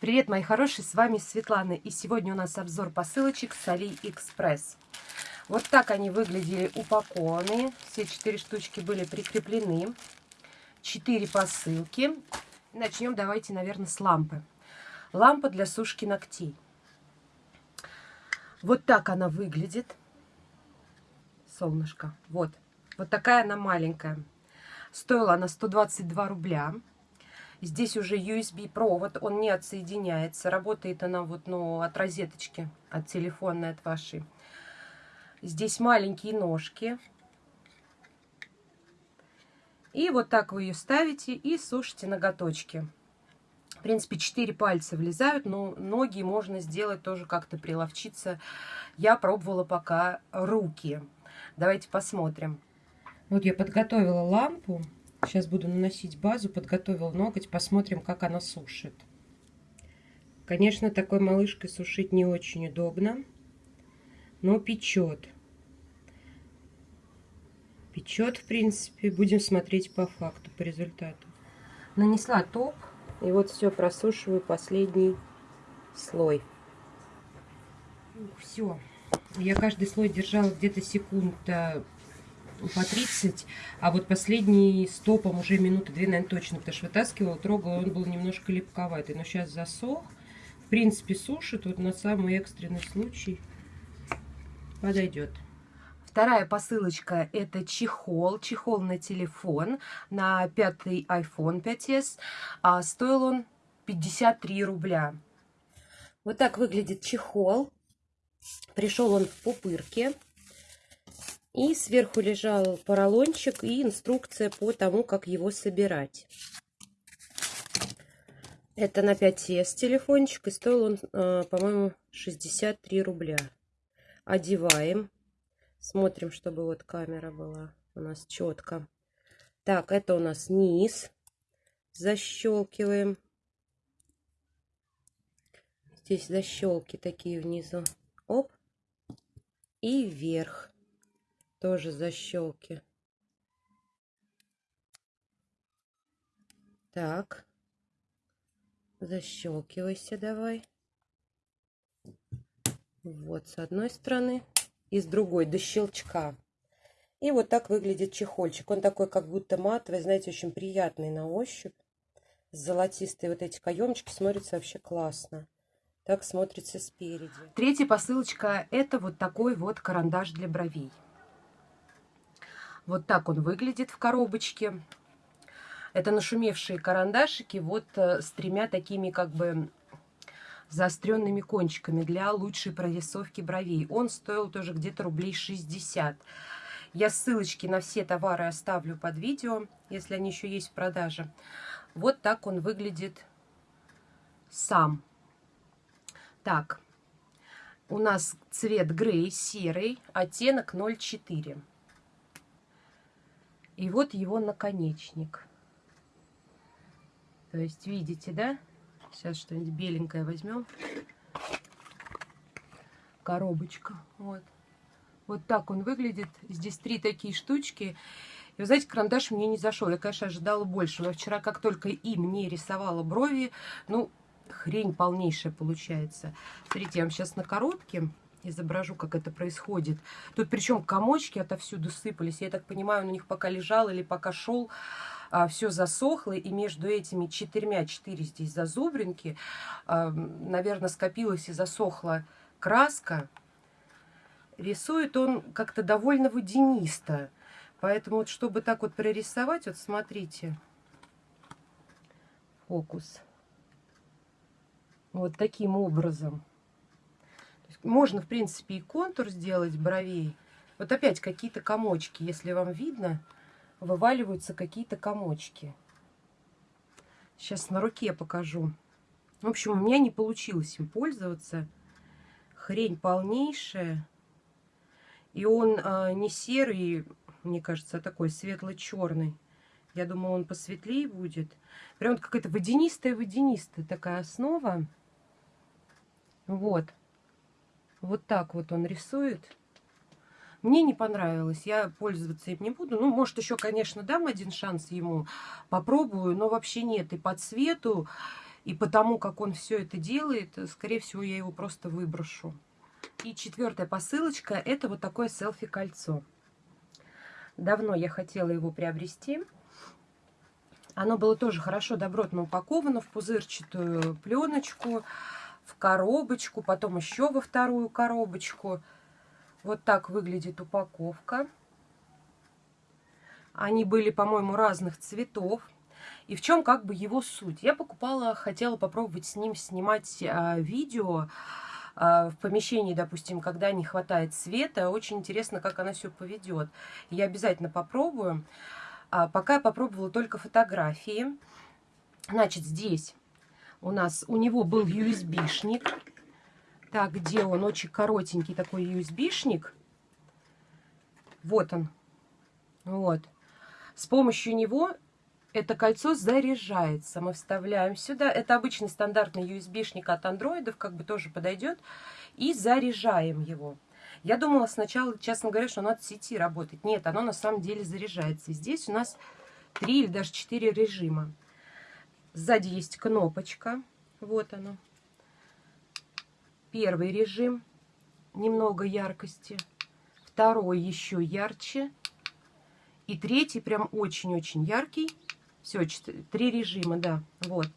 Привет, мои хорошие, с вами Светлана, и сегодня у нас обзор посылочек с AliExpress. Вот так они выглядели упакованные, все четыре штучки были прикреплены, четыре посылки. Начнем давайте, наверное, с лампы. Лампа для сушки ногтей. Вот так она выглядит. Солнышко, вот. Вот такая она маленькая. Стоила она 122 рубля. Здесь уже USB провод, он не отсоединяется. Работает она вот, ну, от розеточки, от телефонной, от вашей. Здесь маленькие ножки. И вот так вы ее ставите и сушите ноготочки. В принципе, 4 пальца влезают, но ноги можно сделать тоже как-то приловчиться. Я пробовала пока руки. Давайте посмотрим. Вот я подготовила лампу. Сейчас буду наносить базу, подготовил ноготь, посмотрим, как она сушит. Конечно, такой малышкой сушить не очень удобно, но печет. Печет, в принципе, будем смотреть по факту, по результату. Нанесла топ, и вот все, просушиваю последний слой. Все. Я каждый слой держала где-то секунд по 30, а вот последний стопом уже минуты две, наверное, точно, потому что вытаскивала, трогала, он был немножко липковатый, но сейчас засох. В принципе, сушит, вот на самый экстренный случай подойдет. Вторая посылочка это чехол, чехол на телефон, на пятый iPhone 5s, а стоил он 53 рубля. Вот так выглядит чехол. Пришел он в пупырке. И сверху лежал поролончик и инструкция по тому, как его собирать. Это на 5S телефончик, и стоил он, э, по-моему, 63 рубля. Одеваем. Смотрим, чтобы вот камера была у нас четко. Так, это у нас низ. Защелкиваем. Здесь защелки такие внизу. Оп. И вверх тоже защелки. Так. Защелкивайся давай. Вот с одной стороны и с другой до щелчка. И вот так выглядит чехольчик. Он такой как будто матовый, знаете, очень приятный на ощупь. Золотистые вот эти каемчики смотрятся вообще классно. Так смотрится спереди. Третья посылочка это вот такой вот карандаш для бровей. Вот так он выглядит в коробочке. Это нашумевшие карандашики вот э, с тремя такими как бы заостренными кончиками для лучшей прорисовки бровей. Он стоил тоже где-то рублей 60. Я ссылочки на все товары оставлю под видео, если они еще есть в продаже. Вот так он выглядит сам. Так, у нас цвет грей, серый, оттенок 0,4. И вот его наконечник. То есть, видите, да? Сейчас что-нибудь беленькое возьмем. Коробочка. Вот. Вот так он выглядит. Здесь три такие штучки. И вы знаете, карандаш мне не зашел. Я, конечно, ожидала больше. Но вчера, как только и мне рисовала брови, ну, хрень полнейшая получается. Смотрите, я вам сейчас на коробке изображу, как это происходит. Тут причем комочки отовсюду сыпались. Я так понимаю, он у них пока лежал или пока шел, а, все засохло. И между этими четырьмя, четыре здесь зазубринки, а, наверное, скопилась и засохла краска. Рисует он как-то довольно водянисто. Поэтому вот, чтобы так вот прорисовать, вот смотрите, фокус. Вот таким образом. Можно, в принципе, и контур сделать бровей. Вот опять какие-то комочки, если вам видно, вываливаются какие-то комочки. Сейчас на руке покажу. В общем, у меня не получилось им пользоваться. Хрень полнейшая. И он а, не серый, мне кажется, а такой светло-черный. Я думала, он посветлее будет. Прям какая-то водянистая-водянистая такая основа. Вот. Вот так вот он рисует. Мне не понравилось, я пользоваться им не буду. Ну, может, еще, конечно, дам один шанс ему, попробую, но вообще нет. И по цвету, И потому, как он все это делает, скорее всего, я его просто выброшу. И четвертая посылочка, это вот такое селфи-кольцо. Давно я хотела его приобрести. Оно было тоже хорошо, добротно упаковано в пузырчатую пленочку, в коробочку, потом еще во вторую коробочку. Вот так выглядит упаковка. Они были, по-моему, разных цветов. И в чем как бы его суть? Я покупала, хотела попробовать с ним снимать а, видео а, в помещении, допустим, когда не хватает света. Очень интересно, как она все поведет. Я обязательно попробую. А, пока я попробовала только фотографии. Значит, здесь у нас, у него был USB-шник. Так, где он? Очень коротенький такой USB-шник. Вот он. Вот. С помощью него это кольцо заряжается. Мы вставляем сюда. Это обычный стандартный USB-шник от андроидов, как бы тоже подойдет. И заряжаем его. Я думала сначала, честно говоря, что оно от сети работает. Нет, оно на самом деле заряжается. И здесь у нас три или даже четыре режима. Сзади есть кнопочка. Вот оно. Первый режим. Немного яркости. Второй еще ярче. И третий прям очень-очень яркий. Все, три режима, да. Вот.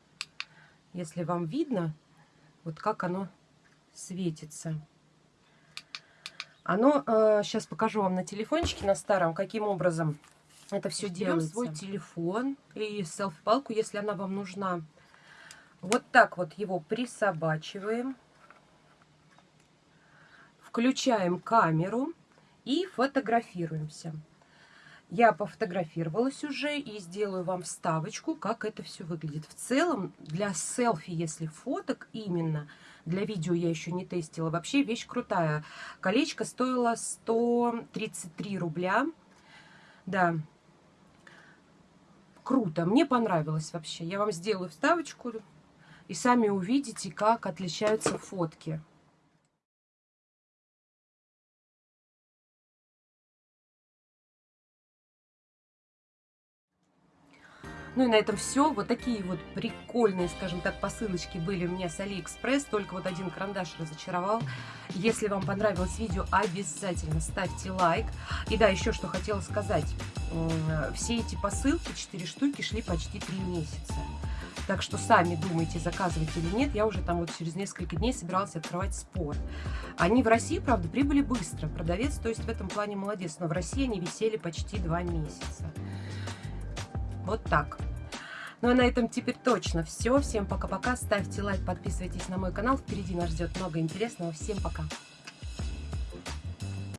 Если вам видно, вот как оно светится. Оно, э, сейчас покажу вам на телефончике, на старом, каким образом это все делается. свой телефон и селфи-палку, если она вам нужна. Вот так вот его присобачиваем. Включаем камеру и фотографируемся. Я пофотографировалась уже и сделаю вам вставочку, как это все выглядит. В целом, для селфи, если фоток именно, для видео я еще не тестила, вообще вещь крутая. Колечко стоило 133 рубля. Да, круто, мне понравилось вообще. Я вам сделаю вставочку и сами увидите, как отличаются фотки. Ну и на этом все. Вот такие вот прикольные, скажем так, посылочки были у меня с Алиэкспресс. Только вот один карандаш разочаровал. Если вам понравилось видео, обязательно ставьте лайк. И да, еще что хотела сказать. Все эти посылки, 4 штуки, шли почти 3 месяца. Так что сами думайте, заказывать или нет. Я уже там вот через несколько дней собиралась открывать спор. Они в России, правда, прибыли быстро. Продавец, то есть в этом плане молодец. Но в России они висели почти 2 месяца. Вот так. Ну а на этом теперь точно все. Всем пока-пока. Ставьте лайк, подписывайтесь на мой канал. Впереди нас ждет много интересного. Всем пока.